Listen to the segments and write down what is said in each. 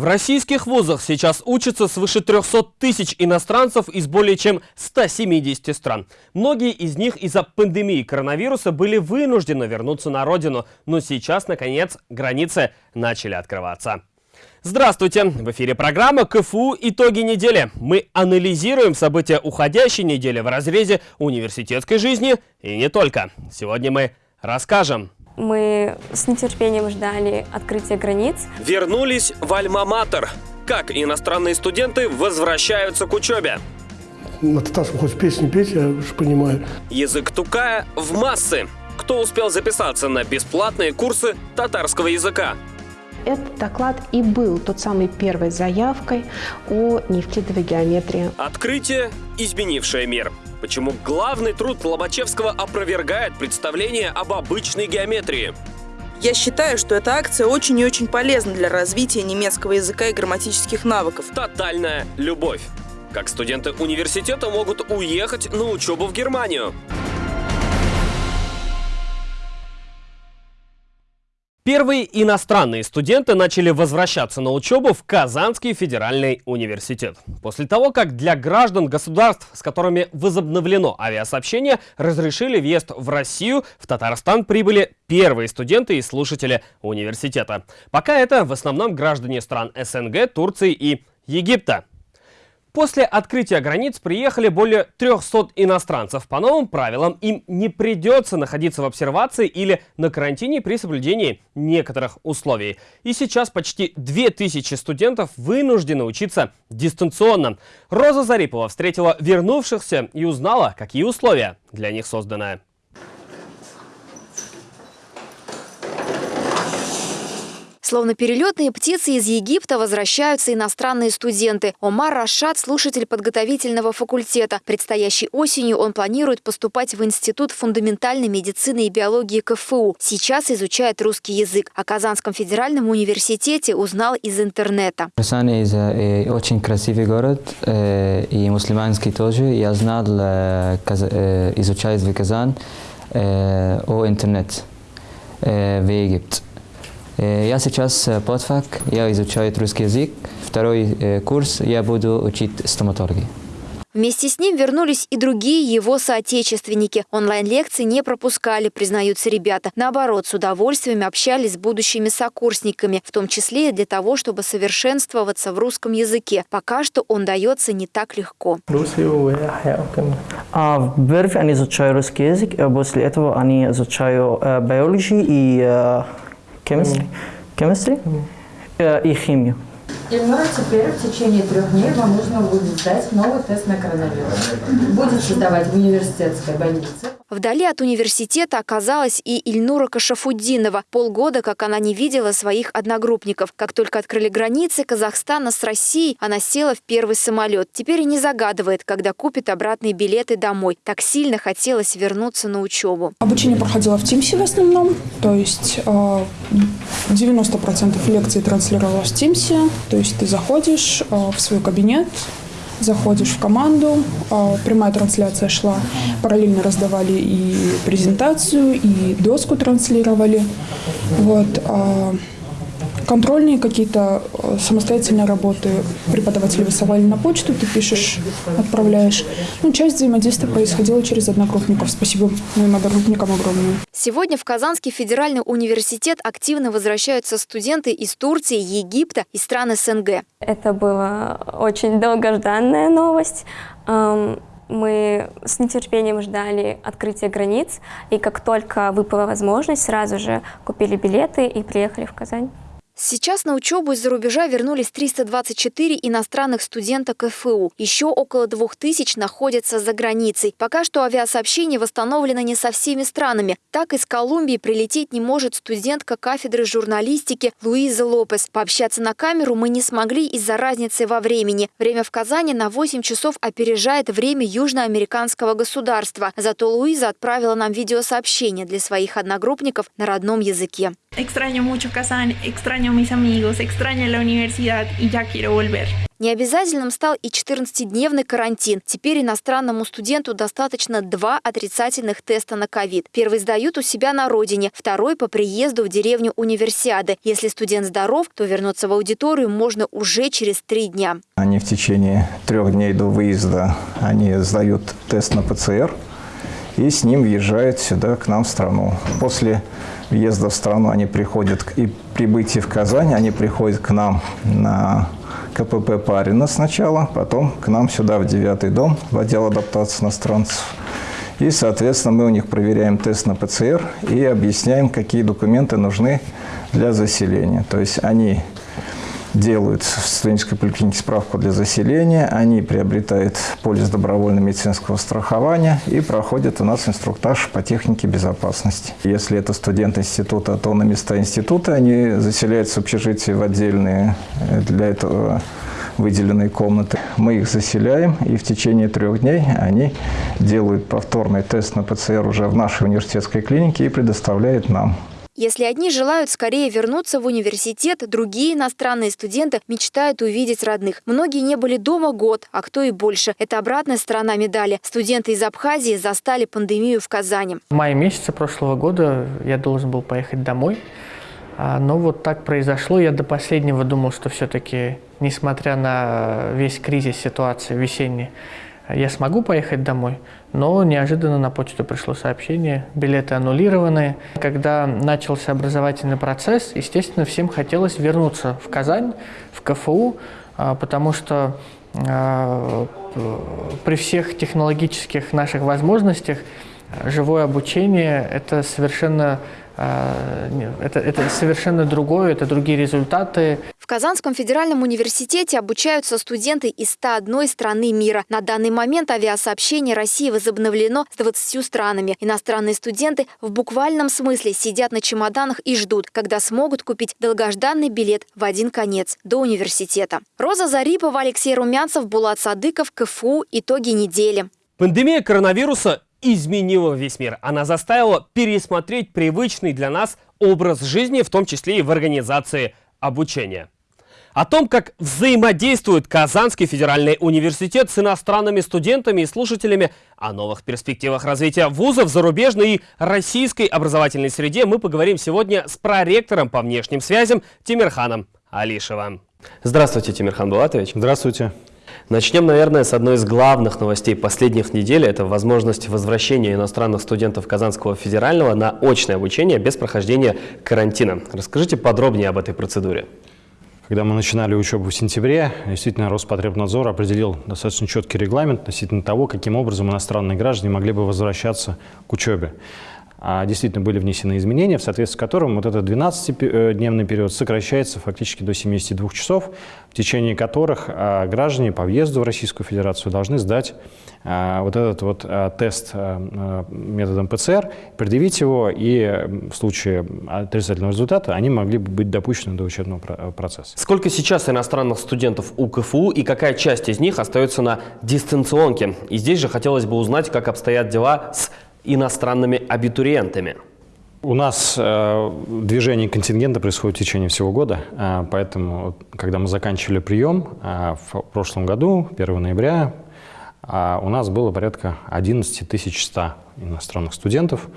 В российских вузах сейчас учатся свыше 300 тысяч иностранцев из более чем 170 стран. Многие из них из-за пандемии коронавируса были вынуждены вернуться на родину, но сейчас, наконец, границы начали открываться. Здравствуйте! В эфире программа КФУ «Итоги недели». Мы анализируем события уходящей недели в разрезе университетской жизни и не только. Сегодня мы расскажем, мы с нетерпением ждали открытия границ. Вернулись в Альма-Матер. Как иностранные студенты возвращаются к учебе? На татарском хоть песни петь, я уже понимаю. Язык тукая в массы. Кто успел записаться на бесплатные курсы татарского языка? Этот доклад и был тот самой первой заявкой о неевклидовой геометрии. Открытие, изменившее мир. Почему главный труд Лобачевского опровергает представление об обычной геометрии? Я считаю, что эта акция очень и очень полезна для развития немецкого языка и грамматических навыков. Тотальная любовь. Как студенты университета могут уехать на учебу в Германию? Первые иностранные студенты начали возвращаться на учебу в Казанский федеральный университет. После того, как для граждан государств, с которыми возобновлено авиасообщение, разрешили въезд в Россию, в Татарстан прибыли первые студенты и слушатели университета. Пока это в основном граждане стран СНГ, Турции и Египта. После открытия границ приехали более 300 иностранцев. По новым правилам им не придется находиться в обсервации или на карантине при соблюдении некоторых условий. И сейчас почти 2000 студентов вынуждены учиться дистанционно. Роза Зарипова встретила вернувшихся и узнала, какие условия для них созданы. Словно перелетные птицы из Египта возвращаются иностранные студенты. Омар Рашад – слушатель подготовительного факультета. Предстоящей осенью он планирует поступать в Институт фундаментальной медицины и биологии КФУ. Сейчас изучает русский язык. О Казанском федеральном университете узнал из интернета. Казань – э, очень красивый город э, и мусульманский тоже. Я знал, э, изучать в Казань о интернете в Египте. Э, я сейчас э, подфак, я изучаю русский язык. Второй э, курс я буду учить стоматологии. Вместе с ним вернулись и другие его соотечественники. Онлайн-лекции не пропускали, признаются ребята. Наоборот, с удовольствием общались с будущими сокурсниками, в том числе и для того, чтобы совершенствоваться в русском языке. Пока что он дается не так легко. А в Берфе они изучают русский язык, после этого они изучают биологию и chemistry, chemistry и химию. Ильнура, теперь в течение трех дней вам нужно будет сдать новый тест на коронавирус. Будете сдавать в университетской больнице. Вдали от университета оказалась и Ильнура Кашафуддинова. Полгода, как она не видела своих одногруппников. Как только открыли границы Казахстана с Россией, она села в первый самолет. Теперь и не загадывает, когда купит обратные билеты домой. Так сильно хотелось вернуться на учебу. Обучение проходило в Тимсе в основном. То есть 90% э, лекций транслировалось в Тимсе. То есть ты заходишь э, в свой кабинет, заходишь в команду, а, прямая трансляция шла, параллельно раздавали и презентацию, и доску транслировали. Вот. Контрольные какие-то э, самостоятельные работы преподаватели высылали на почту, ты пишешь, отправляешь. Ну, часть взаимодействия происходила через одногруппников. Спасибо моим одногруппникам огромное. Сегодня в Казанский федеральный университет активно возвращаются студенты из Турции, Египта и стран СНГ. Это была очень долгожданная новость мы с нетерпением ждали открытия границ, и как только выпала возможность, сразу же купили билеты и приехали в Казань. Сейчас на учебу из-за рубежа вернулись 324 иностранных студента КФУ. Еще около 2000 находятся за границей. Пока что авиасообщение восстановлено не со всеми странами. Так из Колумбии прилететь не может студентка кафедры журналистики Луиза Лопес. Пообщаться на камеру мы не смогли из-за разницы во времени. Время в Казани на 8 часов опережает время южноамериканского государства. Зато Луиза отправила нам видеосообщение для своих одногруппников на родном языке. Extraño mucho Kazán, extraño mis amigos, extraño la universidad y ya quiero volver. Необязательным стал и 14-дневный карантин. Теперь иностранному студенту достаточно два отрицательных теста на ковид. Первый сдают у себя на родине, второй по приезду в деревню Универсиады. Если студент здоров, то вернуться в аудиторию можно уже через три дня. Они в течение трех дней до выезда они сдают тест на ПЦР и с ним въезжают сюда, к нам в страну. После въезда в страну они приходят и прибытия в Казань, они приходят к нам на КПП Парина сначала, потом к нам сюда в девятый дом, в отдел адаптации иностранцев. И, соответственно, мы у них проверяем тест на ПЦР и объясняем, какие документы нужны для заселения. То есть они делают в студенческой поликлинике справку для заселения, они приобретают полис добровольного медицинского страхования и проходят у нас инструктаж по технике безопасности. Если это студент института, то на места института они заселяются в общежитие в отдельные э, для этого выделенные комнаты. Мы их заселяем, и в течение трех дней они делают повторный тест на ПЦР уже в нашей университетской клинике и предоставляют нам. Если одни желают скорее вернуться в университет, другие иностранные студенты мечтают увидеть родных. Многие не были дома год, а кто и больше. Это обратная сторона медали. Студенты из Абхазии застали пандемию в Казани. В мае месяце прошлого года я должен был поехать домой. А, но вот так произошло. Я до последнего думал, что все-таки, несмотря на весь кризис ситуации весенний, я смогу поехать домой, но неожиданно на почту пришло сообщение, билеты аннулированы. Когда начался образовательный процесс, естественно, всем хотелось вернуться в Казань, в КФУ, а, потому что а, при всех технологических наших возможностях живое обучение – это совершенно а, это, это совершенно другое, это другие результаты. В Казанском федеральном университете обучаются студенты из 101 страны мира. На данный момент авиасообщение России возобновлено с 20 странами. Иностранные студенты в буквальном смысле сидят на чемоданах и ждут, когда смогут купить долгожданный билет в один конец до университета. Роза Зарипова, Алексей Румянцев, Булат Садыков, КФУ. Итоги недели. Пандемия коронавируса изменила весь мир. Она заставила пересмотреть привычный для нас образ жизни, в том числе и в организации обучения. О том, как взаимодействует Казанский федеральный университет с иностранными студентами и слушателями, о новых перспективах развития вузов зарубежной и российской образовательной среде мы поговорим сегодня с проректором по внешним связям Тимирханом Алишевым. Здравствуйте, Тимирхан Булатович. Здравствуйте. Начнем, наверное, с одной из главных новостей последних недель. Это возможность возвращения иностранных студентов Казанского федерального на очное обучение без прохождения карантина. Расскажите подробнее об этой процедуре. Когда мы начинали учебу в сентябре, действительно Роспотребнадзор определил достаточно четкий регламент относительно того, каким образом иностранные граждане могли бы возвращаться к учебе. А действительно были внесены изменения, в соответствии с которым вот этот 12-дневный период сокращается фактически до 72 часов, в течение которых а, граждане по въезду в Российскую Федерацию должны сдать а, вот этот вот тест методом ПЦР, предъявить его, и в случае отрицательного результата они могли бы быть допущены до учебного процесса. Сколько сейчас иностранных студентов у КФУ и какая часть из них остается на дистанционке? И здесь же хотелось бы узнать, как обстоят дела с иностранными абитуриентами? У нас э, движение контингента происходит в течение всего года, э, поэтому, когда мы заканчивали прием э, в прошлом году, 1 ноября, э, у нас было порядка 11 100 иностранных студентов,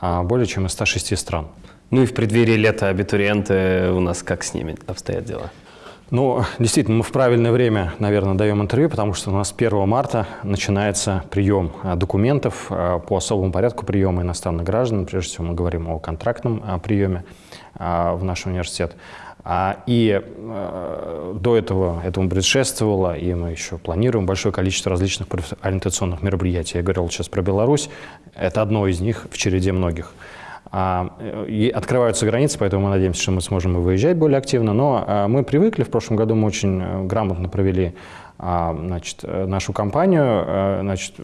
э, более чем из 106 стран. Ну и в преддверии лета абитуриенты у нас как с ними обстоят дела? Ну, действительно, мы в правильное время, наверное, даем интервью, потому что у нас 1 марта начинается прием а, документов а, по особому порядку приема иностранных граждан. Прежде всего, мы говорим о контрактном а, приеме в наш университет. И до этого этому предшествовало, и мы еще планируем большое количество различных ориентационных мероприятий. Я говорил сейчас про Беларусь. Это одно из них в череде многих. А, и открываются границы, поэтому мы надеемся, что мы сможем выезжать более активно. Но а, мы привыкли, в прошлом году мы очень э, грамотно провели значит, нашу компанию значит,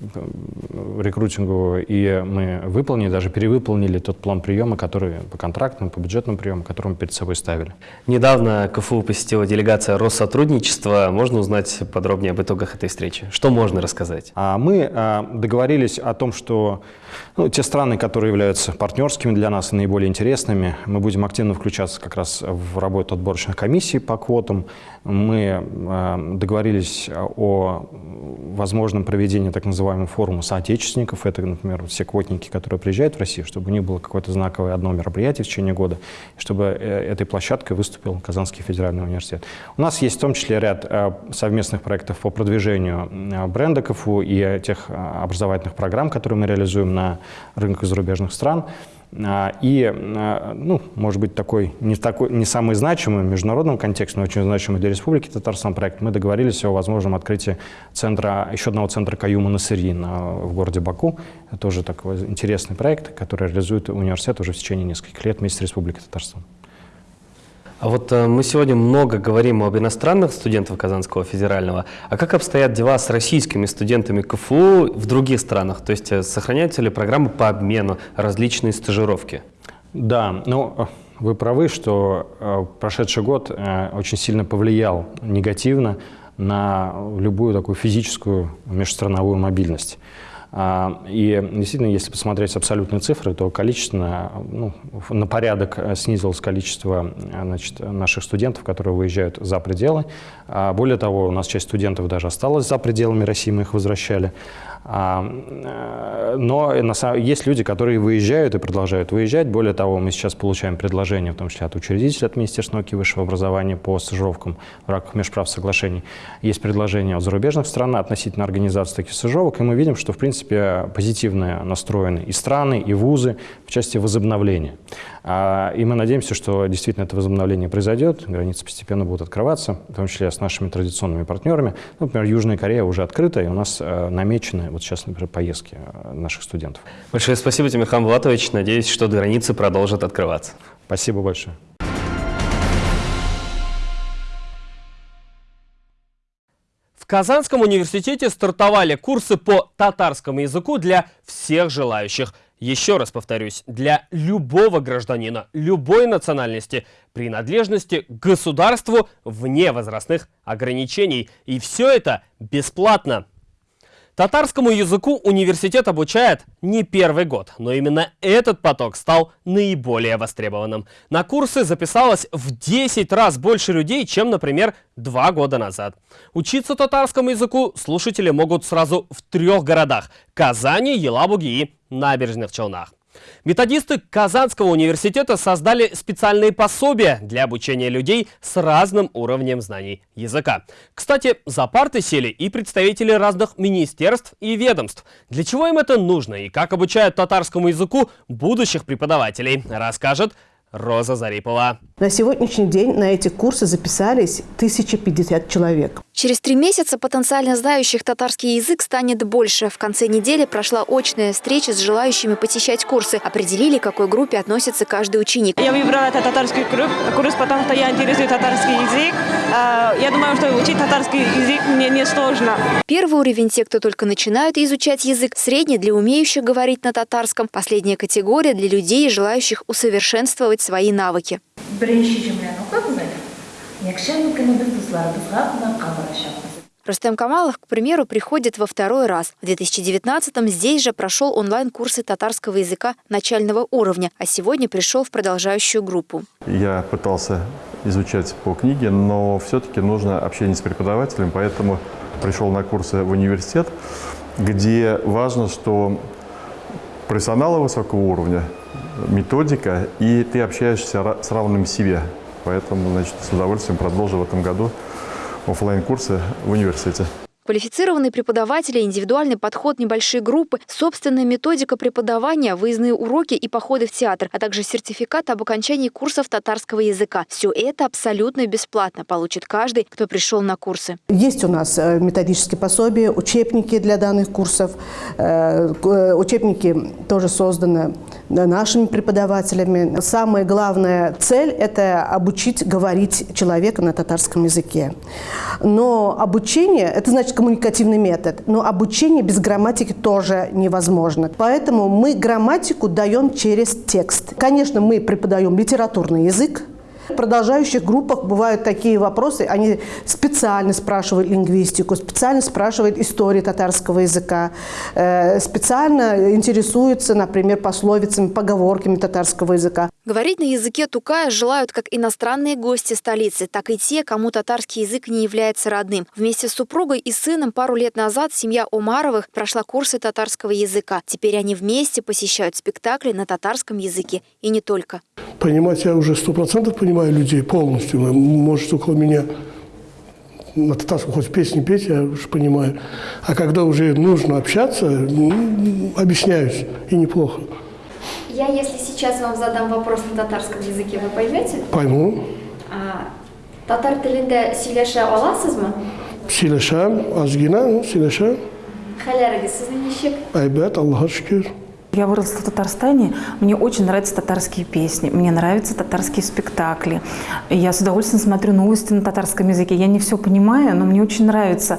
рекрутинговую, и мы выполнили, даже перевыполнили тот план приема, который по контрактным, по бюджетным приемам, который мы перед собой ставили. Недавно КФУ посетила делегация Россотрудничества. Можно узнать подробнее об итогах этой встречи? Что можно рассказать? А Мы договорились о том, что ну, те страны, которые являются партнерскими для нас и наиболее интересными, мы будем активно включаться как раз в работу отборочных комиссий по квотам. Мы э, договорились о возможном проведении так называемого форума соотечественников. Это, например, все квотники, которые приезжают в Россию, чтобы у них было какое-то знаковое одно мероприятие в течение года, чтобы э, этой площадкой выступил Казанский федеральный университет. У нас есть в том числе ряд э, совместных проектов по продвижению бренда КФУ и тех образовательных программ, которые мы реализуем на рынках зарубежных стран. А, и, а, ну, может быть, такой не, такой, не самый значимый в международном контексте, но очень значимый для Республики Татарстан проект. Мы договорились о возможном открытии центра, еще одного центра Каюма Насыри в городе Баку. Это тоже такой интересный проект, который реализует университет уже в течение нескольких лет вместе с Республикой Татарстан. А вот э, мы сегодня много говорим об иностранных студентах Казанского федерального. А как обстоят дела с российскими студентами КФУ в других странах? То есть э, сохраняются ли программы по обмену, различные стажировки? Да, ну э, вы правы, что прошедший год очень сильно повлиял негативно на любую такую физическую межстрановую мобильность. А, и действительно, если посмотреть абсолютные цифры, то количественно, ну, на порядок снизилось количество значит, наших студентов, которые выезжают за пределы. А более того, у нас часть студентов даже осталась за пределами России, мы их возвращали. Э, но есть люди, которые выезжают и продолжают выезжать. Более того, мы сейчас получаем предложения, в том числе от учредителей, от Министерства науки и высшего образования по стажировкам в рамках межправ соглашений. Есть предложения от зарубежных стран относительно организации таких стажировок, и мы видим, что, в принципе, позитивно настроены и страны, и вузы в части возобновления. А, и мы надеемся, что действительно это возобновление произойдет, границы постепенно будут открываться, в том числе с нашими традиционными партнерами. Ну, например, Южная Корея уже открыта, и у нас э, намечены вот сейчас, например, поездки э, наших студентов. Большое спасибо, Тимирхан Булатович. Надеюсь, что границы продолжат открываться. Спасибо большое. В Казанском университете стартовали курсы по татарскому языку для всех желающих – еще раз повторюсь, для любого гражданина, любой национальности, принадлежности к государству вне возрастных ограничений. И все это бесплатно. Татарскому языку университет обучает не первый год, но именно этот поток стал наиболее востребованным. На курсы записалось в 10 раз больше людей, чем, например, два года назад. Учиться татарскому языку слушатели могут сразу в трех городах – Казани, Елабуге и Набережных Челнах. Методисты Казанского университета создали специальные пособия для обучения людей с разным уровнем знаний языка. Кстати, за парты сели и представители разных министерств и ведомств. Для чего им это нужно и как обучают татарскому языку будущих преподавателей, расскажет Роза Зарипова. На сегодняшний день на эти курсы записались 1050 человек. Через три месяца потенциально знающих татарский язык станет больше. В конце недели прошла очная встреча с желающими посещать курсы. Определили, к какой группе относится каждый ученик. Я выбрала этот татарский курс, потому что я интересую татарский язык. А, я думаю, что учить татарский язык мне не сложно. Первый уровень – те, кто только начинают изучать язык. Средний – для умеющих говорить на татарском. Последняя категория – для людей, желающих усовершенствовать свои навыки. Рустем Камалов, к примеру, приходит во второй раз. В 2019-м здесь же прошел онлайн-курсы татарского языка начального уровня, а сегодня пришел в продолжающую группу. Я пытался изучать по книге, но все-таки нужно общение с преподавателем, поэтому пришел на курсы в университет, где важно, что профессионалы высокого уровня, методика, и ты общаешься с равным себе. Поэтому, значит, с удовольствием продолжу в этом году офлайн курсы в университете. Квалифицированные преподаватели, индивидуальный подход, небольшие группы, собственная методика преподавания, выездные уроки и походы в театр, а также сертификат об окончании курсов татарского языка. Все это абсолютно бесплатно получит каждый, кто пришел на курсы. Есть у нас э, методические пособия, учебники для данных курсов. Э, э, учебники тоже созданы нашими преподавателями. Самая главная цель – это обучить говорить человека на татарском языке. Но обучение – это значит коммуникативный метод, но обучение без грамматики тоже невозможно. Поэтому мы грамматику даем через текст. Конечно, мы преподаем литературный язык, в продолжающих группах бывают такие вопросы, они специально спрашивают лингвистику, специально спрашивают историю татарского языка, э, специально интересуются, например, пословицами, поговорками татарского языка. Говорить на языке тукая желают как иностранные гости столицы, так и те, кому татарский язык не является родным. Вместе с супругой и сыном пару лет назад семья Омаровых прошла курсы татарского языка. Теперь они вместе посещают спектакли на татарском языке и не только. Понимать я уже сто процентов понимаю людей полностью. Может, около меня на татарском хоть песни петь, я уже понимаю. А когда уже нужно общаться, объясняюсь, и неплохо. Я, если сейчас вам задам вопрос на татарском языке, вы поймете? Пойму. А, татар тілінде сөйлеше аласыз мы? Сөйлешем, азгина, сөйлешем. Хәләрегез сезнең ничек? Әйбәт, Аллаха шükür. Я выросла в Татарстане, мне очень нравятся татарские песни, мне нравятся татарские спектакли. Я с удовольствием смотрю новости на татарском языке. Я не все понимаю, но мне очень нравится.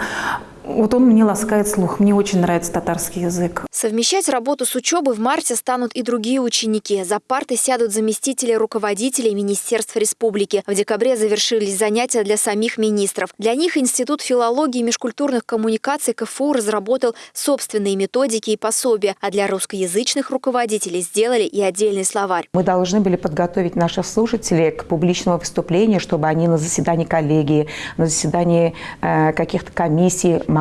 Вот он мне ласкает слух. Мне очень нравится татарский язык. Совмещать работу с учебой в марте станут и другие ученики. За парты сядут заместители руководителей Министерств Республики. В декабре завершились занятия для самих министров. Для них Институт филологии и межкультурных коммуникаций КФУ разработал собственные методики и пособия, а для русскоязычных руководителей сделали и отдельный словарь. Мы должны были подготовить наших слушателей к публичному выступлению, чтобы они на заседании коллегии, на заседании э, каких-то комиссий могли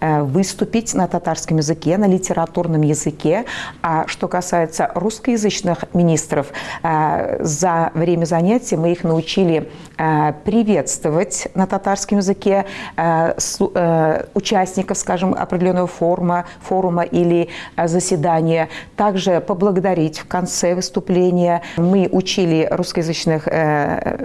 э, выступить на татарском языке, на литературном языке. А что касается русскоязычных министров, э, за время занятий мы их научили э, приветствовать на татарском языке участников, скажем, определенного форума, форума или заседания. Также поблагодарить в конце выступления. Мы учили русскоязычных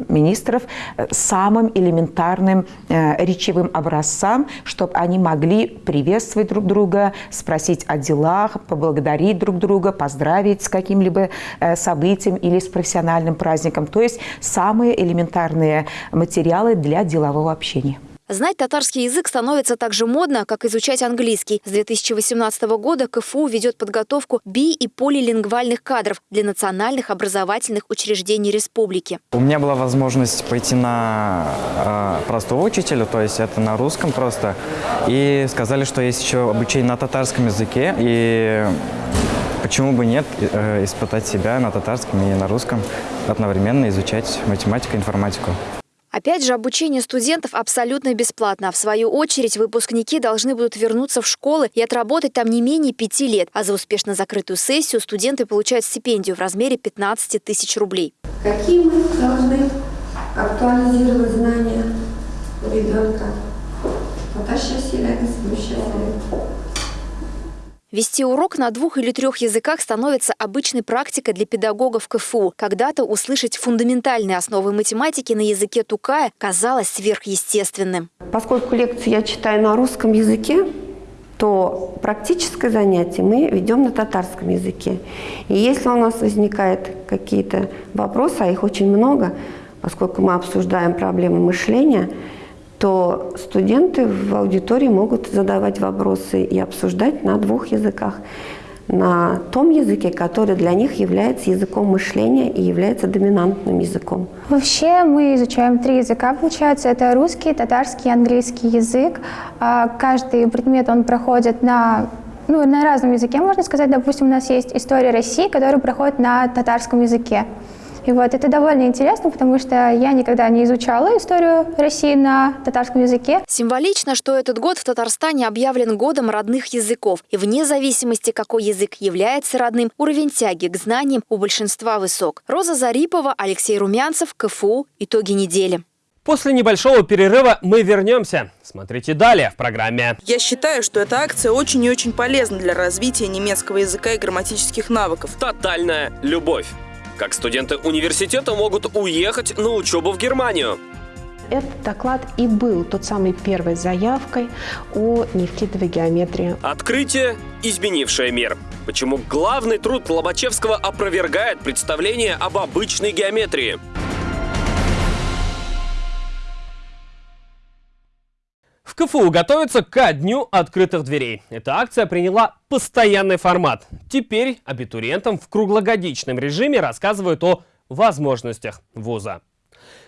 министров самым элементарным речевым образцам, чтобы они могли приветствовать друг друга, спросить о делах, поблагодарить друг друга, поздравить с каким-либо э, событием или с профессиональным праздником. То есть самые элементарные материалы для делового общения. Знать татарский язык становится так же модно, как изучать английский. С 2018 года КФУ ведет подготовку би- и полилингвальных кадров для национальных образовательных учреждений республики. У меня была возможность пойти на э, простого учителя, то есть это на русском просто. И сказали, что есть еще обучение на татарском языке. И почему бы нет э, испытать себя на татарском и на русском, одновременно изучать математику и информатику. Опять же, обучение студентов абсолютно бесплатно. В свою очередь, выпускники должны будут вернуться в школы и отработать там не менее пяти лет. А за успешно закрытую сессию студенты получают стипендию в размере 15 тысяч рублей. Какие мы должны актуализировать знания ребенка? Потащи силы, Вести урок на двух или трех языках становится обычной практикой для педагогов КФУ. Когда-то услышать фундаментальные основы математики на языке Тукая казалось сверхъестественным. Поскольку лекции я читаю на русском языке, то практическое занятие мы ведем на татарском языке. И если у нас возникают какие-то вопросы, а их очень много, поскольку мы обсуждаем проблемы мышления – то студенты в аудитории могут задавать вопросы и обсуждать на двух языках. На том языке, который для них является языком мышления и является доминантным языком. Вообще мы изучаем три языка, получается. Это русский, татарский и английский язык. А каждый предмет он проходит на ну, на разном языке, можно сказать. Допустим, у нас есть история России, которая проходит на татарском языке. И вот это довольно интересно, потому что я никогда не изучала историю России на татарском языке. Символично, что этот год в Татарстане объявлен годом родных языков. И вне зависимости, какой язык является родным, уровень тяги к знаниям у большинства высок. Роза Зарипова, Алексей Румянцев, КФУ. Итоги недели. После небольшого перерыва мы вернемся. Смотрите далее в программе. Я считаю, что эта акция очень и очень полезна для развития немецкого языка и грамматических навыков. Тотальная любовь. Как студенты университета могут уехать на учебу в Германию. Этот доклад и был тот самой первой заявкой о неевклидовой геометрии. Открытие, изменившее мир. Почему главный труд Лобачевского опровергает представление об обычной геометрии? В КФУ готовится ко дню открытых дверей. Эта акция приняла постоянный формат. Теперь абитуриентам в круглогодичном режиме рассказывают о возможностях вуза.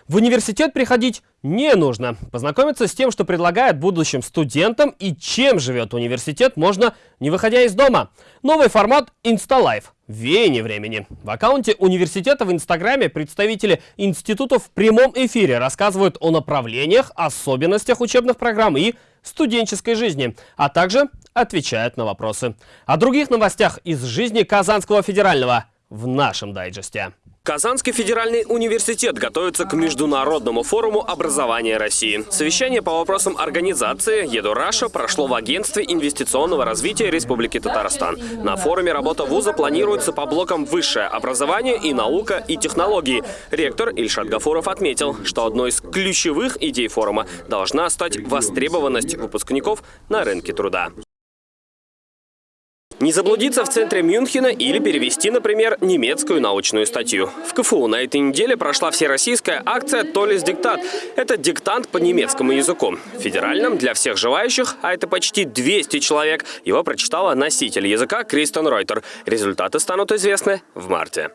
В университет приходить не нужно. Познакомиться с тем, что предлагает будущим студентам и чем живет университет, можно не выходя из дома. Новый формат InstaLife. Веяние времени. В аккаунте университета в Инстаграме представители институтов в прямом эфире рассказывают о направлениях, особенностях учебных программ и студенческой жизни, а также отвечают на вопросы. О других новостях из жизни Казанского федерального в нашем дайджесте. Казанский федеральный университет готовится к Международному форуму образования России. Совещание по вопросам организации «Еду Раша» прошло в Агентстве инвестиционного развития Республики Татарстан. На форуме работа вуза планируется по блокам «Высшее образование» и «Наука» и «Технологии». Ректор Ильшат Гафуров отметил, что одной из ключевых идей форума должна стать востребованность выпускников на рынке труда. Не заблудиться в центре Мюнхена или перевести, например, немецкую научную статью. В КФУ на этой неделе прошла всероссийская акция «Толис диктат». Это диктант по немецкому языку. Федеральным для всех желающих, а это почти 200 человек, его прочитала носитель языка Кристен Ройтер. Результаты станут известны в марте.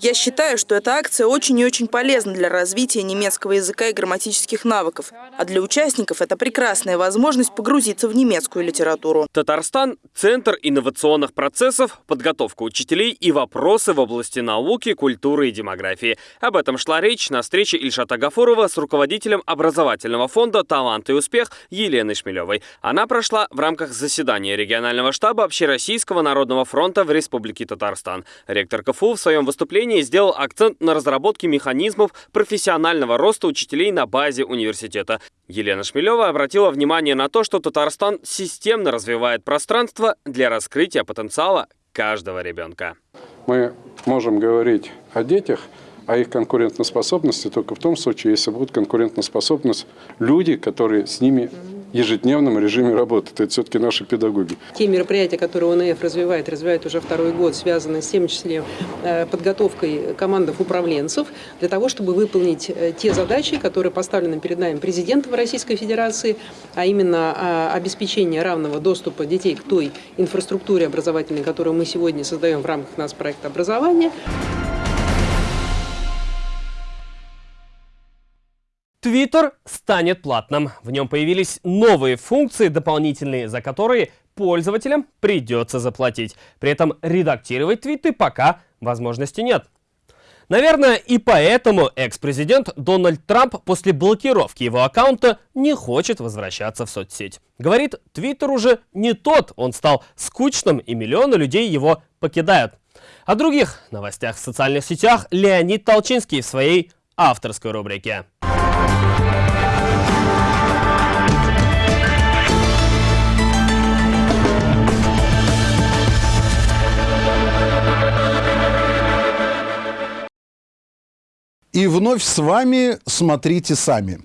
Я считаю, что эта акция очень и очень полезна для развития немецкого языка и грамматических навыков. А для участников это прекрасная возможность погрузиться в немецкую литературу. Татарстан Казахстан – центр инновационных процессов, подготовка учителей и вопросы в области науки, культуры и демографии. Об этом шла речь на встрече Ильшата Гафурова с руководителем образовательного фонда «Талант и успех» Еленой Шмелевой. Она прошла в рамках заседания регионального штаба Общероссийского народного фронта в Республике Татарстан. Ректор КФУ в своем выступлении сделал акцент на разработке механизмов профессионального роста учителей на базе университета. Елена Шмелева обратила внимание на то, что Татарстан системно развивает пространство для раскрытия потенциала каждого ребенка. Мы можем говорить о детях, о их конкурентоспособности только в том случае, если будет конкурентоспособность люди, которые с ними ежедневном режиме работы. Это все-таки наши педагоги. Те мероприятия, которые ОНФ развивает, развивает уже второй год, связаны с тем числе э, подготовкой командов управленцев для того, чтобы выполнить э, те задачи, которые поставлены перед нами президентом Российской Федерации, а именно а, обеспечение равного доступа детей к той инфраструктуре образовательной, которую мы сегодня создаем в рамках нас проекта образования. Твиттер станет платным. В нем появились новые функции дополнительные, за которые пользователям придется заплатить. При этом редактировать твиты пока возможности нет. Наверное, и поэтому экс-президент Дональд Трамп после блокировки его аккаунта не хочет возвращаться в соцсеть. Говорит, Твиттер уже не тот, он стал скучным и миллионы людей его покидают. О других новостях в социальных сетях Леонид Толчинский в своей авторской рубрике. И вновь с вами «Смотрите сами».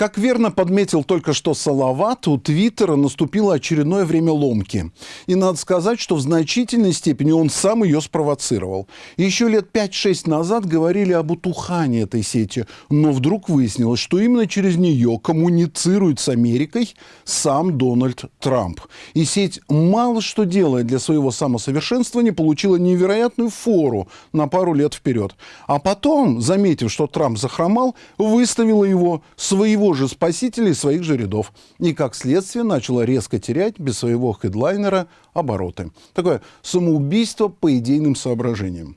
Как верно подметил только что Салават, у Твиттера наступило очередное время ломки. И надо сказать, что в значительной степени он сам ее спровоцировал. Еще лет 5-6 назад говорили об утухании этой сети, но вдруг выяснилось, что именно через нее коммуницирует с Америкой сам Дональд Трамп. И сеть мало что делает для своего самосовершенствования, получила невероятную фору на пару лет вперед. А потом, заметив, что Трамп захромал, выставила его своего же спасителей своих же рядов. И, как следствие, начала резко терять без своего хедлайнера обороты. Такое самоубийство по идейным соображениям.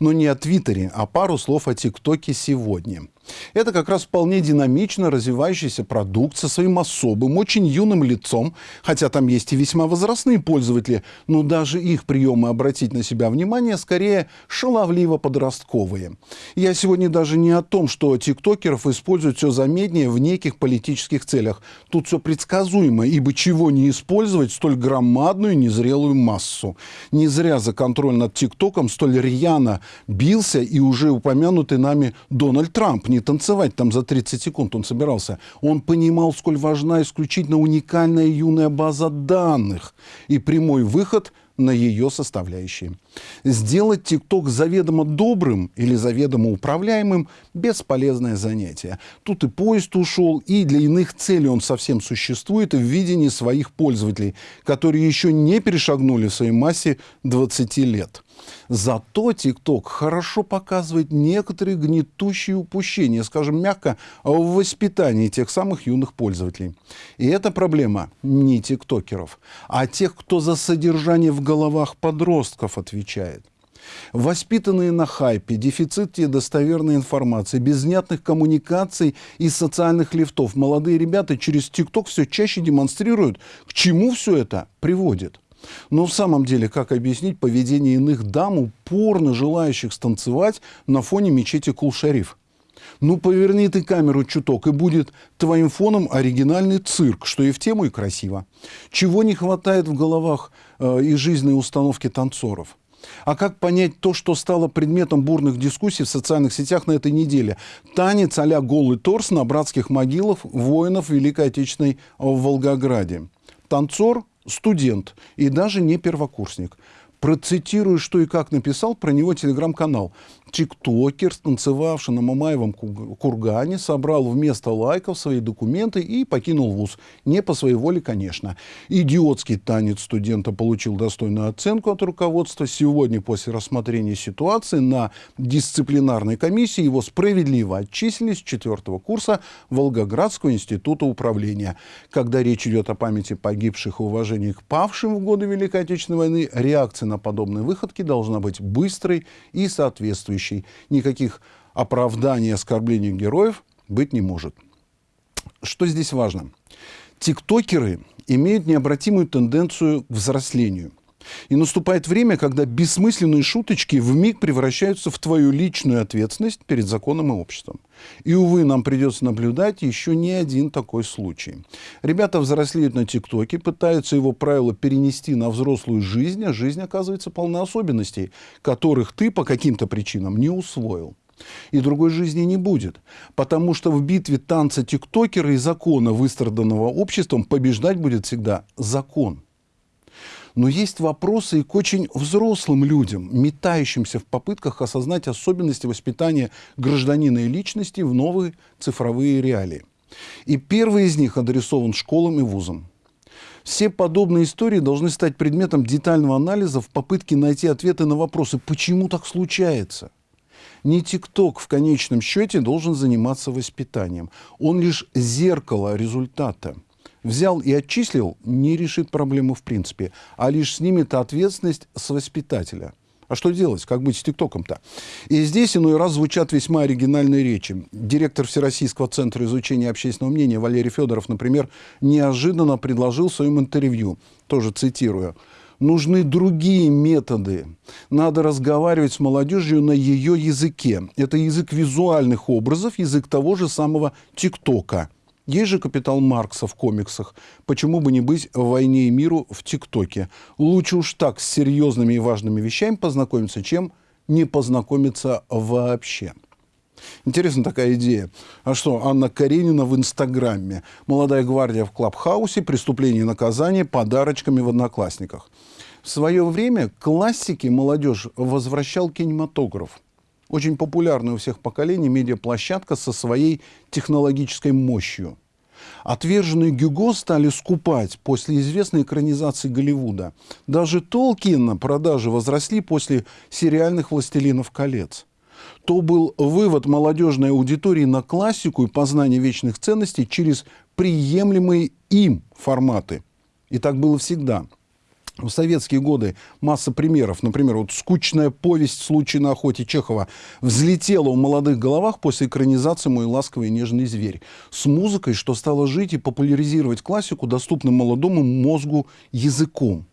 Но не о Твиттере, а пару слов о ТикТоке сегодня. Это как раз вполне динамично развивающийся продукт со своим особым, очень юным лицом, хотя там есть и весьма возрастные пользователи, но даже их приемы обратить на себя внимание скорее шаловливо-подростковые. Я сегодня даже не о том, что тиктокеров используют все заметнее в неких политических целях. Тут все предсказуемо, ибо чего не использовать столь громадную незрелую массу. Не зря за контроль над тиктоком столь рьяно бился и уже упомянутый нами Дональд Трамп, не танцевать там за 30 секунд он собирался. Он понимал, сколь важна исключительно уникальная юная база данных и прямой выход на ее составляющие. Сделать ТикТок заведомо добрым или заведомо управляемым – бесполезное занятие. Тут и поезд ушел, и для иных целей он совсем существует в видении своих пользователей, которые еще не перешагнули в своей массе 20 лет. Зато ТикТок хорошо показывает некоторые гнетущие упущения, скажем мягко, в воспитании тех самых юных пользователей. И эта проблема не тиктокеров, а тех, кто за содержание в головах подростков отвечает. Воспитанные на хайпе, дефиците достоверной информации, без внятных коммуникаций и социальных лифтов, молодые ребята через ТикТок все чаще демонстрируют, к чему все это приводит. Но в самом деле, как объяснить поведение иных дам, упорно желающих станцевать на фоне мечети Кул-Шариф? Ну, поверни ты камеру чуток, и будет твоим фоном оригинальный цирк, что и в тему, и красиво. Чего не хватает в головах э, и жизненной установки танцоров? А как понять то, что стало предметом бурных дискуссий в социальных сетях на этой неделе? Танец а голый торс на братских могилах воинов Великой Отечественной в Волгограде. Танцор студент и даже не первокурсник. Процитирую, что и как написал про него телеграм-канал. Тиктокер, станцевавший на Мамаевом кургане, собрал вместо лайков свои документы и покинул вуз. Не по своей воле, конечно. Идиотский танец студента получил достойную оценку от руководства. Сегодня, после рассмотрения ситуации на дисциплинарной комиссии, его справедливо отчислили с четвертого курса Волгоградского института управления. Когда речь идет о памяти погибших и уважении к павшим в годы Великой Отечественной войны, реакция на подобные выходки должна быть быстрой и соответствующей соответствующей. Никаких оправданий, оскорблений героев быть не может. Что здесь важно? Тиктокеры имеют необратимую тенденцию к взрослению. И наступает время, когда бессмысленные шуточки в миг превращаются в твою личную ответственность перед законом и обществом. И, увы, нам придется наблюдать еще не один такой случай. Ребята взрослеют на ТикТоке, пытаются его правила перенести на взрослую жизнь, а жизнь оказывается полна особенностей, которых ты по каким-то причинам не усвоил. И другой жизни не будет, потому что в битве танца тиктокера и закона, выстраданного обществом, побеждать будет всегда закон. Но есть вопросы и к очень взрослым людям, метающимся в попытках осознать особенности воспитания гражданина и личности в новые цифровые реалии. И первый из них адресован школам и вузам. Все подобные истории должны стать предметом детального анализа в попытке найти ответы на вопросы, почему так случается. Не ТикТок в конечном счете должен заниматься воспитанием. Он лишь зеркало результата – взял и отчислил, не решит проблему в принципе, а лишь снимет ответственность с воспитателя. А что делать? Как быть с ТикТоком-то? И здесь иной раз звучат весьма оригинальные речи. Директор Всероссийского центра изучения общественного мнения Валерий Федоров, например, неожиданно предложил в своем интервью, тоже цитирую, нужны другие методы. Надо разговаривать с молодежью на ее языке. Это язык визуальных образов, язык того же самого ТикТока. Есть же капитал Маркса в комиксах. Почему бы не быть в «Войне и миру» в ТикТоке? Лучше уж так с серьезными и важными вещами познакомиться, чем не познакомиться вообще. Интересна такая идея. А что, Анна Каренина в Инстаграме. Молодая гвардия в Клабхаусе, преступление и наказание подарочками в Одноклассниках. В свое время классики молодежь возвращал кинематограф очень популярная у всех поколений медиаплощадка со своей технологической мощью. Отверженные Гюго стали скупать после известной экранизации Голливуда. Даже Толкина продажи возросли после сериальных «Властелинов колец». То был вывод молодежной аудитории на классику и познание вечных ценностей через приемлемые им форматы. И так было всегда – в советские годы масса примеров. Например, вот скучная повесть «Случай на охоте» Чехова взлетела в молодых головах после экранизации «Мой ласковый и нежный зверь» с музыкой, что стало жить и популяризировать классику доступным молодому мозгу языком.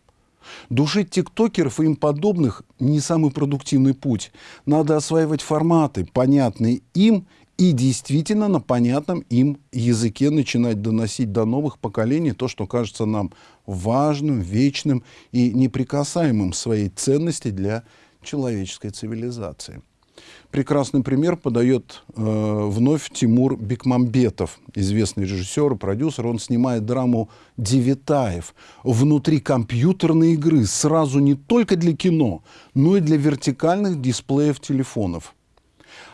Душить тиктокеров и им подобных не самый продуктивный путь. Надо осваивать форматы, понятные им и действительно на понятном им языке начинать доносить до новых поколений то, что кажется нам важным, вечным и неприкасаемым своей ценности для человеческой цивилизации. Прекрасный пример подает э, вновь Тимур Бекмамбетов, известный режиссер и продюсер. Он снимает драму «Девитаев» внутри компьютерной игры, сразу не только для кино, но и для вертикальных дисплеев телефонов.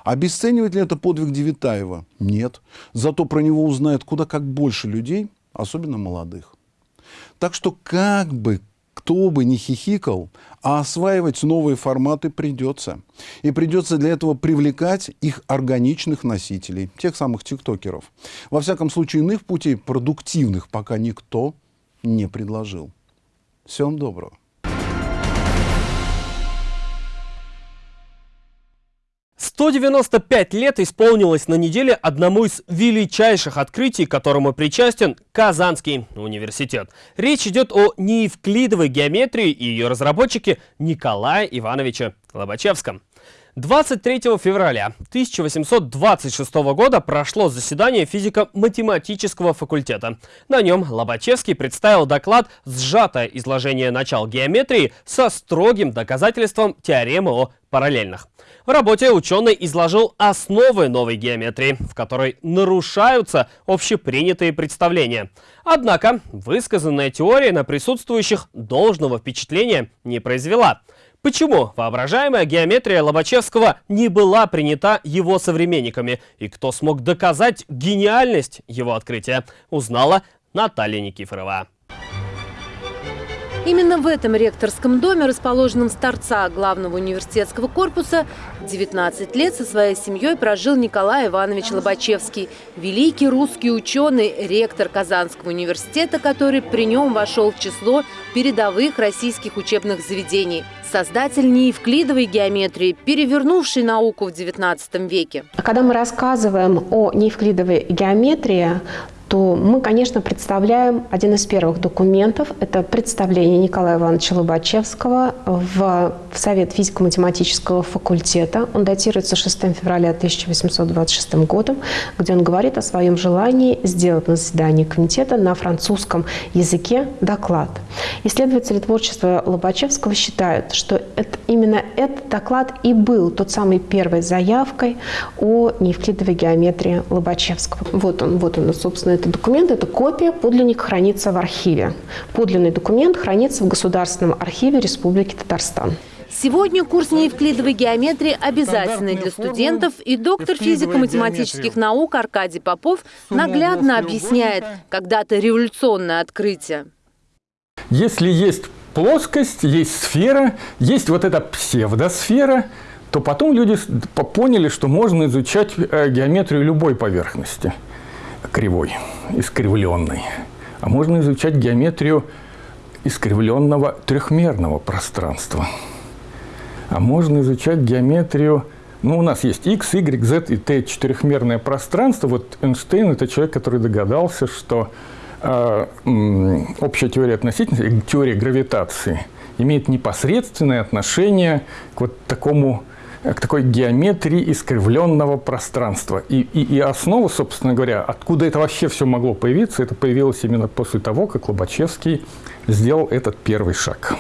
Обесценивает ли это подвиг Девитаева? Нет. Зато про него узнает куда как больше людей, особенно молодых. Так что как бы кто бы ни хихикал, а осваивать новые форматы придется. И придется для этого привлекать их органичных носителей, тех самых тиктокеров. Во всяком случае, иных путей продуктивных пока никто не предложил. Всем доброго. 195 лет исполнилось на неделе одному из величайших открытий, которому причастен Казанский университет. Речь идет о неевклидовой геометрии и ее разработчике Николае Ивановиче Лобачевском. 23 февраля 1826 года прошло заседание физико-математического факультета. На нем Лобачевский представил доклад «Сжатое изложение начал геометрии со строгим доказательством теоремы о параллельных». В работе ученый изложил основы новой геометрии, в которой нарушаются общепринятые представления. Однако высказанная теория на присутствующих должного впечатления не произвела. Почему воображаемая геометрия Лобачевского не была принята его современниками и кто смог доказать гениальность его открытия, узнала Наталья Никифорова. Именно в этом ректорском доме, расположенном с торца главного университетского корпуса, 19 лет со своей семьей прожил Николай Иванович Лобачевский, великий русский ученый, ректор Казанского университета, который при нем вошел в число передовых российских учебных заведений. Создатель неевклидовой геометрии, перевернувший науку в XIX веке. Когда мы рассказываем о неевклидовой геометрии, то мы, конечно, представляем один из первых документов. Это представление Николая Ивановича Лобачевского в, в Совет физико-математического факультета. Он датируется 6 февраля 1826 годом, где он говорит о своем желании сделать на заседании комитета на французском языке доклад. Исследователи творчества Лобачевского считают, что это, именно этот доклад и был тот самый первой заявкой о неевклидовой геометрии Лобачевского. Вот он, вот он, собственно, этот документ – это копия, подлинник хранится в архиве. Подлинный документ хранится в Государственном архиве Республики Татарстан. Сегодня курс неевклидовой геометрии обязательный для студентов, и доктор физико-математических наук Аркадий Попов наглядно объясняет когда-то революционное открытие. Если есть плоскость, есть сфера, есть вот эта псевдосфера, то потом люди поняли, что можно изучать э, геометрию любой поверхности – кривой, искривленной. А можно изучать геометрию искривленного трехмерного пространства. А можно изучать геометрию ну, у нас есть x, y, z и t четырехмерное пространство. Вот Эйнштейн – это человек, который догадался, что э, общая теория относительности, теория гравитации имеет непосредственное отношение к вот такому к такой геометрии искривленного пространства. И, и, и основа, собственно говоря, откуда это вообще все могло появиться, это появилось именно после того, как Лобачевский сделал этот первый шаг.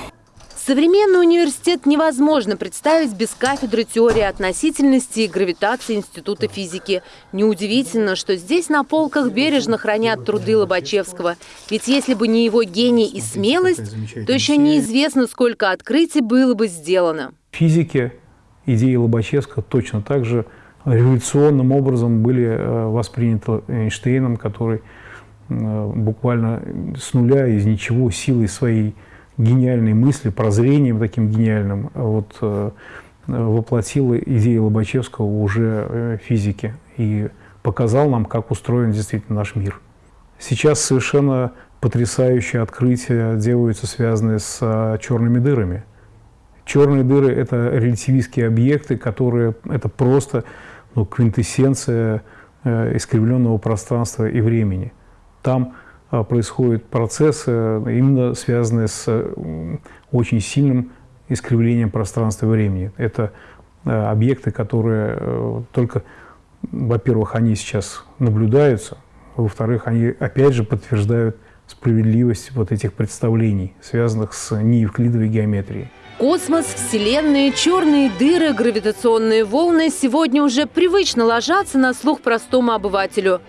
Современный университет невозможно представить без кафедры теории относительности и гравитации Института физики. Неудивительно, что здесь на полках бережно хранят труды Лобачевского. Ведь если бы не его гений и смелость, то еще неизвестно, сколько открытий было бы сделано. Физики идеи Лобачевского точно так же революционным образом были э, восприняты Эйнштейном, который э, буквально с нуля, из ничего, силой своей гениальной мысли, прозрением таким гениальным, вот, э, воплотил идеи Лобачевского уже физики и показал нам, как устроен действительно наш мир. Сейчас совершенно потрясающие открытия делаются, связанные с черными дырами. Черные дыры – это релятивистские объекты, которые – это просто ну, квинтэссенция э, искривленного пространства и времени. Там а, происходят процессы, именно связанные с очень сильным искривлением пространства и времени. Это э, объекты, которые э, только, во-первых, они сейчас наблюдаются, во-вторых, они опять же подтверждают справедливость вот этих представлений, связанных с неевклидовой геометрией. Космос, Вселенные, черные дыры, гравитационные волны сегодня уже привычно ложатся на слух простому обывателю.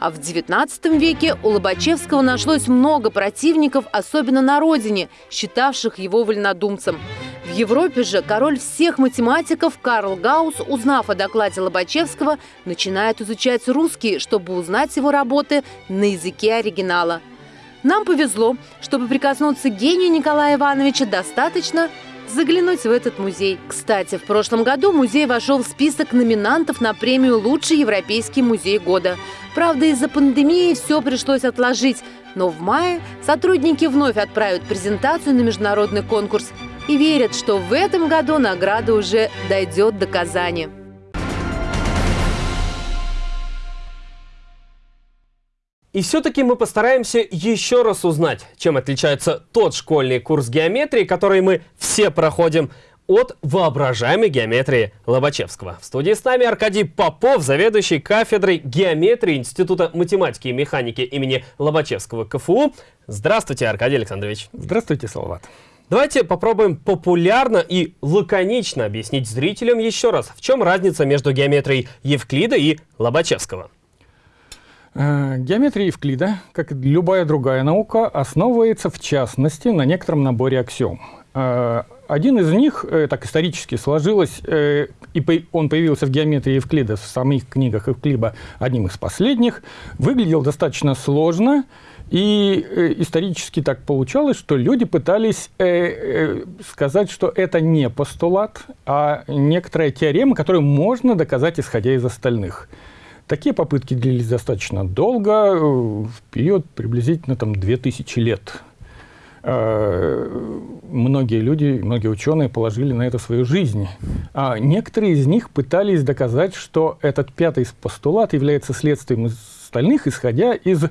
А в XIX веке у Лобачевского нашлось много противников, особенно на родине, считавших его вольнодумцем. В Европе же король всех математиков Карл Гаусс, узнав о докладе Лобачевского, начинает изучать русский, чтобы узнать его работы на языке оригинала. Нам повезло, чтобы прикоснуться к гению Николая Ивановича достаточно заглянуть в этот музей. Кстати, в прошлом году музей вошел в список номинантов на премию «Лучший европейский музей года». Правда, из-за пандемии все пришлось отложить, но в мае сотрудники вновь отправят презентацию на международный конкурс и верят, что в этом году награда уже дойдет до Казани. И все-таки мы постараемся еще раз узнать, чем отличается тот школьный курс геометрии, который мы все проходим, от воображаемой геометрии Лобачевского. В студии с нами Аркадий Попов, заведующий кафедрой геометрии Института математики и механики имени Лобачевского КФУ. Здравствуйте, Аркадий Александрович. Здравствуйте, Салават. Давайте попробуем популярно и лаконично объяснить зрителям еще раз, в чем разница между геометрией Евклида и Лобачевского. Э, геометрия Евклида, как и любая другая наука, основывается в частности на некотором наборе аксиом. Э, один из них, э, так исторически сложилось, и он появился в геометрии Евклида в самих книгах Евклида одним из последних, выглядел достаточно сложно, и исторически так получалось, что люди пытались сказать, что это не постулат, а некоторая теорема, которую можно доказать, исходя из остальных. Такие попытки длились достаточно долго, э, в период приблизительно там, 2000 лет. Э, многие люди, многие ученые положили на это свою жизнь. А некоторые из них пытались доказать, что этот пятый постулат является следствием остальных, исходя из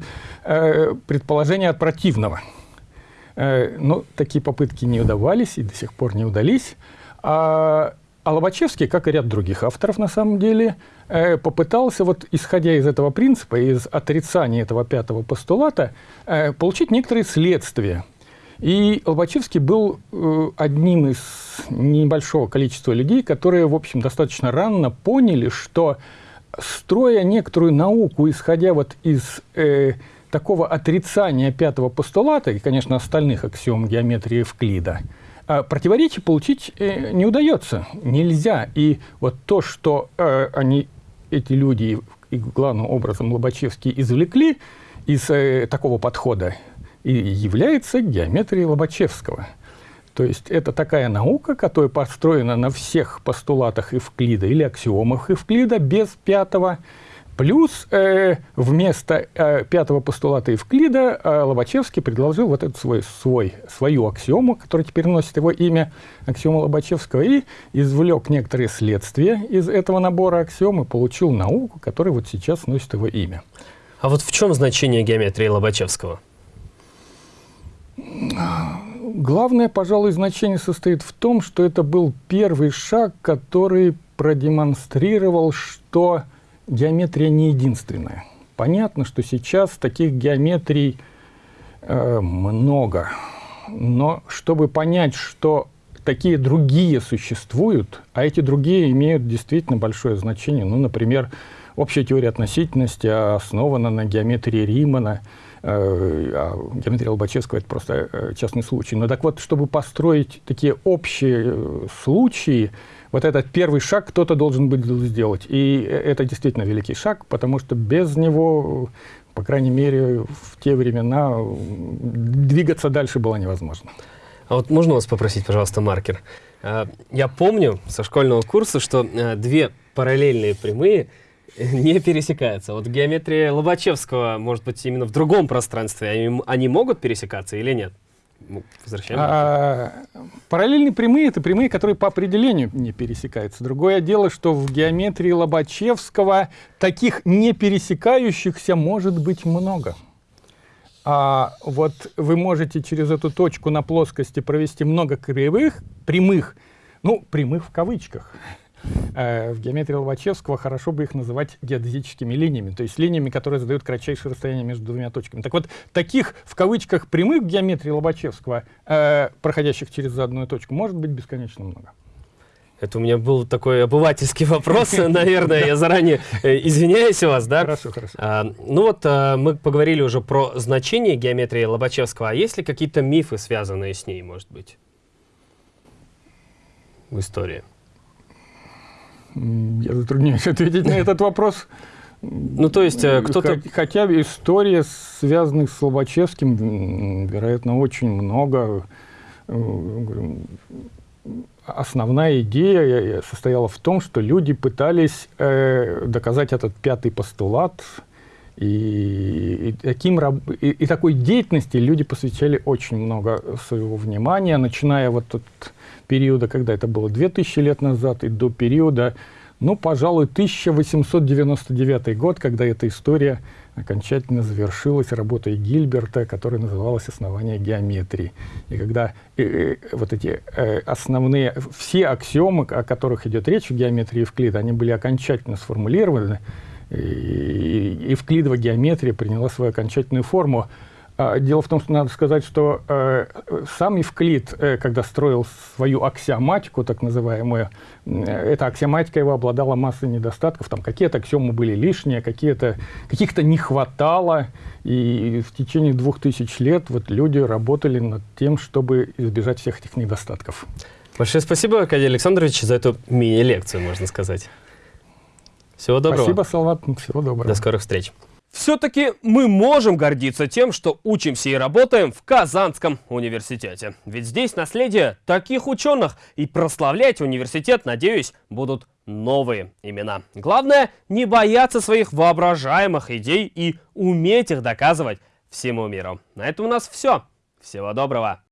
э, предположения от противного. Но такие попытки не удавались и до сих пор не удались. А а Лобачевский, как и ряд других авторов на самом деле, э, попытался, вот, исходя из этого принципа, из отрицания этого пятого постулата, э, получить некоторые следствия. И Лобачевский был э, одним из небольшого количества людей, которые, в общем, достаточно рано поняли, что строя некоторую науку, исходя вот из э, такого отрицания пятого постулата, и, конечно, остальных аксиом геометрии Евклида, противоречий получить э, не удается, нельзя. И вот то, что э, они, эти люди, и главным образом Лобачевский, извлекли из э, такого подхода, и является геометрией Лобачевского. То есть это такая наука, которая построена на всех постулатах Евклида или аксиомах Евклида без пятого Плюс э, вместо э, пятого постулата Евклида э, Лобачевский предложил вот эту свой, свой, свою аксиому, которая теперь носит его имя, аксиому Лобачевского, и извлек некоторые следствия из этого набора аксиом и получил науку, которая вот сейчас носит его имя. А вот в чем значение геометрии Лобачевского? Главное, пожалуй, значение состоит в том, что это был первый шаг, который продемонстрировал, что геометрия не единственная. Понятно, что сейчас таких геометрий э, много, но чтобы понять, что такие другие существуют, а эти другие имеют действительно большое значение, ну, например, общая теория относительности основана на геометрии Римана, э, а геометрия Лобачевского – это просто э, частный случай. Но так вот, чтобы построить такие общие э, случаи, вот этот первый шаг кто-то должен был сделать. И это действительно великий шаг, потому что без него, по крайней мере, в те времена двигаться дальше было невозможно. А вот можно вас попросить, пожалуйста, маркер? А, я помню со школьного курса, что а, две параллельные прямые Не пересекаются. Вот геометрия Лобачевского, может быть, именно в другом пространстве, они, они могут пересекаться или нет? Ну, возвращаем. А, параллельные прямые — это прямые, которые по определению не пересекаются. Другое дело, что в геометрии Лобачевского таких не пересекающихся может быть много. А вот вы можете через эту точку на плоскости провести много кривых, прямых, ну, прямых в кавычках, Э, в геометрии Лобачевского хорошо бы их называть геодезическими линиями, то есть линиями, которые задают кратчайшее расстояние между двумя точками. Так вот, таких в кавычках прямых в геометрии Лобачевского, э, проходящих через заданную точку, может быть бесконечно много. Это у меня был такой обывательский вопрос, наверное, я заранее э, извиняюсь у вас, да? Хорошо, хорошо. А, ну вот а, мы поговорили уже про значение геометрии Лобачевского, а есть ли какие-то мифы, связанные с ней, может быть, в истории? Я затрудняюсь ответить на этот вопрос. Ну, то есть э, кто-то... Хотя история, связанных с Лобачевским, вероятно, очень много. Э, основная идея состояла в том, что люди пытались э, доказать этот пятый постулат, и, и, таким, и, и такой деятельности люди посвящали очень много своего внимания, начиная вот от периода, когда это было 2000 лет назад, и до периода, ну, пожалуй, 1899 год, когда эта история окончательно завершилась работой Гильберта, которая называлась «Основание геометрии». И когда э, э, вот эти э, основные, все аксиомы, о которых идет речь в геометрии Евклида, они были окончательно сформулированы, и, и Евклидова геометрия приняла свою окончательную форму. А, дело в том, что надо сказать, что э, сам Евклид, э, когда строил свою аксиоматику, так называемую, э, эта аксиоматика его обладала массой недостатков. Там какие-то аксиомы были лишние, какие-то, каких-то не хватало. И в течение двух тысяч лет вот люди работали над тем, чтобы избежать всех этих недостатков. Большое спасибо, Аркадий Александрович, за эту мини-лекцию, можно сказать. Всего доброго. Спасибо, Салават. Всего доброго. До скорых встреч. Все-таки мы можем гордиться тем, что учимся и работаем в Казанском университете. Ведь здесь наследие таких ученых, и прославлять университет, надеюсь, будут новые имена. Главное, не бояться своих воображаемых идей и уметь их доказывать всему миру. На этом у нас все. Всего доброго.